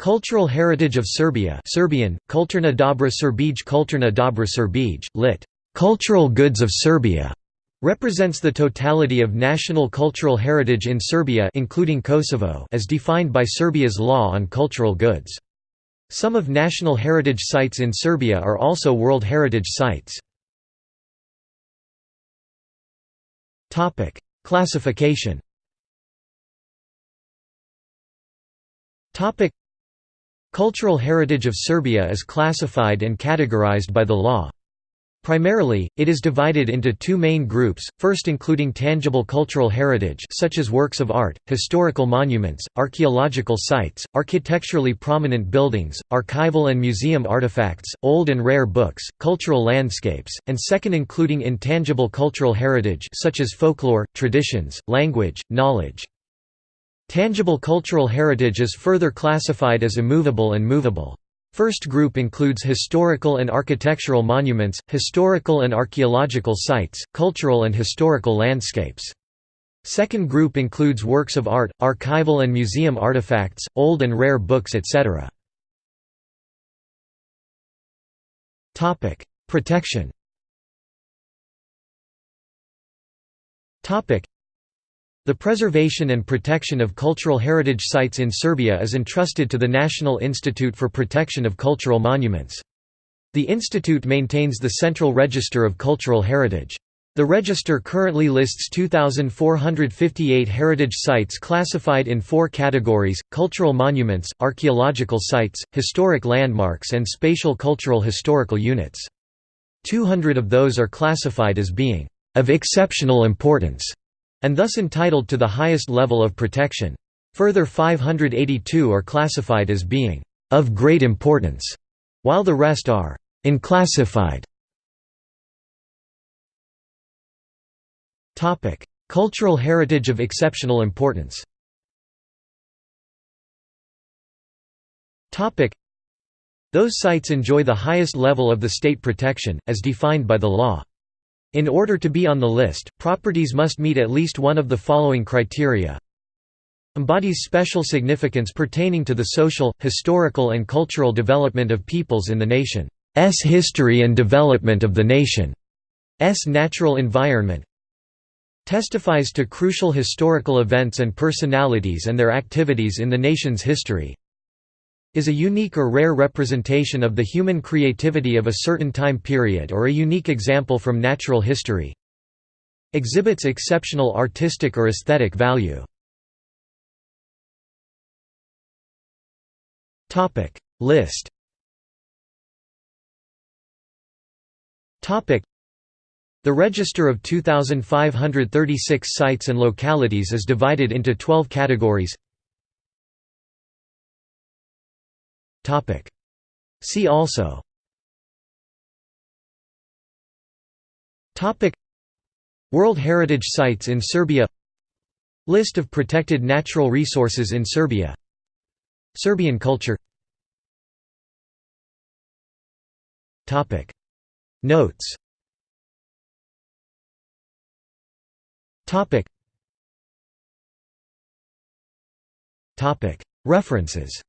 Cultural heritage of Serbia Serbian, Kulturna dobra Srbij Kulturna dobra Srbij, lit. Cultural goods of Serbia, represents the totality of national cultural heritage in Serbia including Kosovo as defined by Serbia's law on cultural goods. Some of national heritage sites in Serbia are also World Heritage Sites. Classification Cultural heritage of Serbia is classified and categorized by the law. Primarily, it is divided into two main groups, first including tangible cultural heritage such as works of art, historical monuments, archaeological sites, architecturally prominent buildings, archival and museum artifacts, old and rare books, cultural landscapes, and second including intangible cultural heritage such as folklore, traditions, language, knowledge. Tangible cultural heritage is further classified as immovable and movable. First group includes historical and architectural monuments, historical and archaeological sites, cultural and historical landscapes. Second group includes works of art, archival and museum artifacts, old and rare books etc. Protection the preservation and protection of cultural heritage sites in Serbia is entrusted to the National Institute for Protection of Cultural Monuments. The institute maintains the Central Register of Cultural Heritage. The register currently lists 2,458 heritage sites classified in four categories, cultural monuments, archaeological sites, historic landmarks and spatial cultural historical units. 200 of those are classified as being of exceptional importance and thus entitled to the highest level of protection. Further 582 are classified as being of great importance, while the rest are unclassified. Topic: Cultural heritage of exceptional importance. Topic: Those sites enjoy the highest level of the state protection as defined by the law. In order to be on the list, properties must meet at least one of the following criteria. Embodies special significance pertaining to the social, historical and cultural development of peoples in the nation's history and development of the nation's natural environment testifies to crucial historical events and personalities and their activities in the nation's history is a unique or rare representation of the human creativity of a certain time period or a unique example from natural history. Exhibits exceptional artistic or aesthetic value. List. The register of 2,536 sites and localities is divided into 12 categories See also. World Heritage Sites in Serbia. List of protected natural resources in Serbia. Serbian culture. Notes. References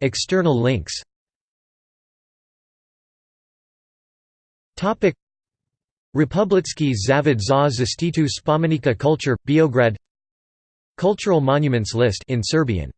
External links. Republicki Zavod za zaštitu spomenika kulture, Beograd Cultural monuments list in Serbian